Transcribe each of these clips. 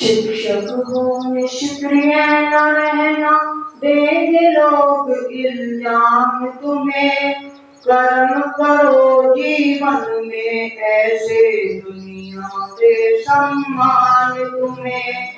शिक्षक हो निष्क्रिय न रहना देंगे लोग इल्ज़ाम तुम्हें। कर्म करो जीवन में, ऐसे दुनिया से सम्मान तुम्हें।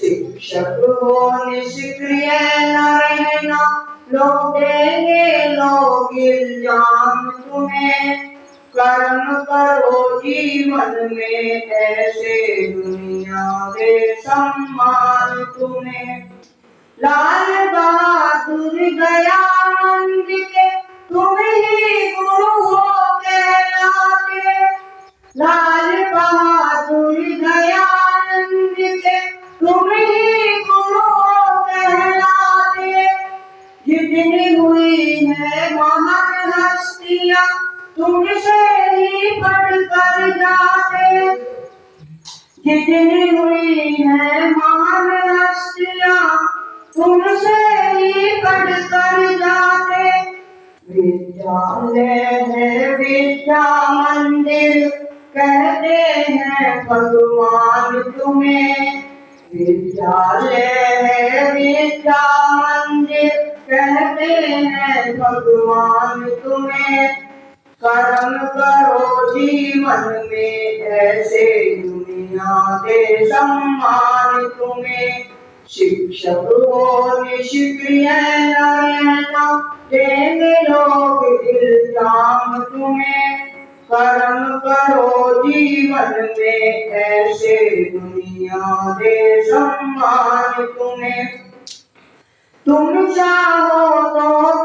शिक्षक हो निष्क्रिय न रहना, लोग देंगे लोग इल्ज़ाम तुम्हें। कर्म करो जीवन में ऐसे दुनिया के सम्मान तुम्हें। लाल बहादुर दयानंद कर जाते है विद्या मंदिर कहते हैं भगवान तुम्हें विद्यालय है विद्या मंदिर कहते हैं भगवान तुम्हें। कर्म करो जीवन में, ऐसे दुनिया के सम्मान तुम्हें। शिक्षक हो, निष्क्रिय न रहना देंगे लोग इल्ज़ाम तुम्हें। कर्म करो जीवन में, ऐसे दुनिया दे सम्मान तुम्हें। तुम चाहो तो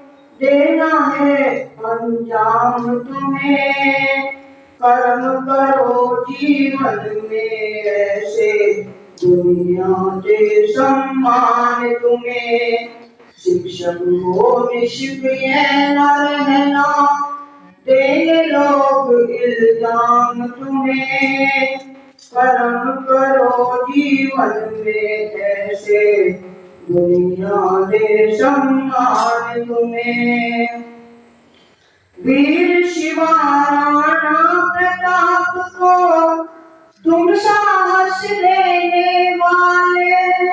देना है अंजाम तुम्हें। कर्म करो जीवन में ऐसे। दुनिया के सम्मान तुम्हें। शिक्षक हो निष्क्रिय न। रहना लोग इल्ज़ाम तुम्हें। कर्म करो जीवन में ऐसे। दुनिया दे तुम्हें। वीर शिवाराणा प्रताप को तुम साहस देने वाले।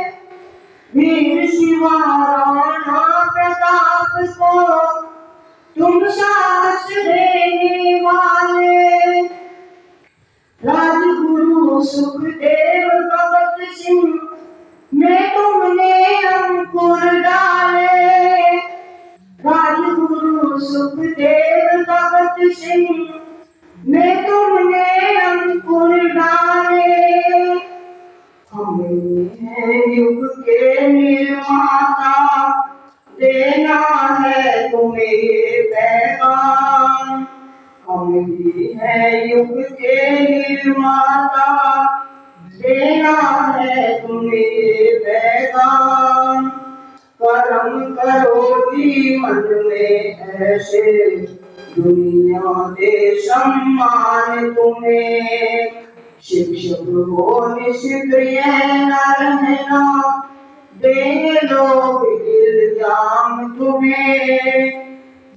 वीर शिवा राणा प्रताप को तुम साहस देने वाले। राजगुरु सुखदेव भगत सिंह सुखदेव भगत सिंह में तुमने अंकुर डाले हमें है युग के निर्माता देना है तुम्हें ये पैगाम हम है युग के निर्माता देना है तुम्हें पैगाम कर्म करो मन में ऐसे दुनिया दे सम्मान तुम्हें। शिक्षक हो निष्क्रिय न रहना देंगे लोग इल्ज़ाम तुम्हें।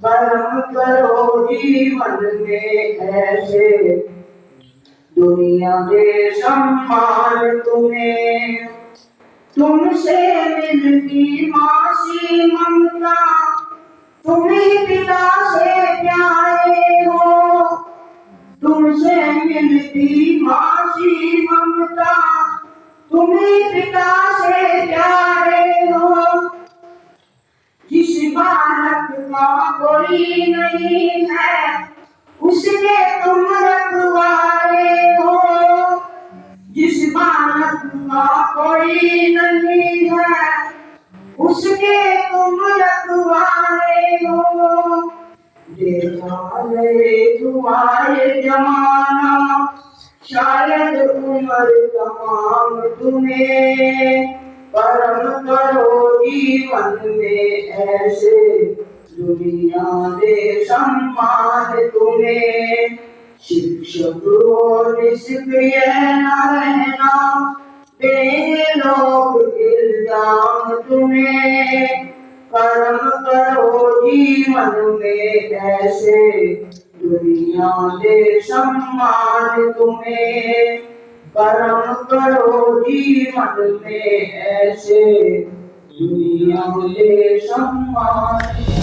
कर्म करो जीवन में ऐसे दुनिया के सम्मान तुम्हें। तुमसे मिलती मासी ममता, तुम्हें पिता से प्यारे हो। तुमसे मिलती मासी ममता, तुम्हें पिता से प्यारे हो। जिस बालक का कोई नहीं है बालक कोई नहीं है, उसके तुम रखवारे हो। तुम्हारे जमाना, शायद उम्र तमाम तुम्हें, परम करो जीवन में ऐसे। दुनिया दे सम्मान तुम्हें, शिक्षक हो निष्क्रिय न रहना। लोग इल्ज़ाम तुम्हें कर्म करो जीवन में ऐसे दुनिया दे सम्मान तुम्हें कर्म करो जीवन में ऐसे दुनिया दे सम्मान।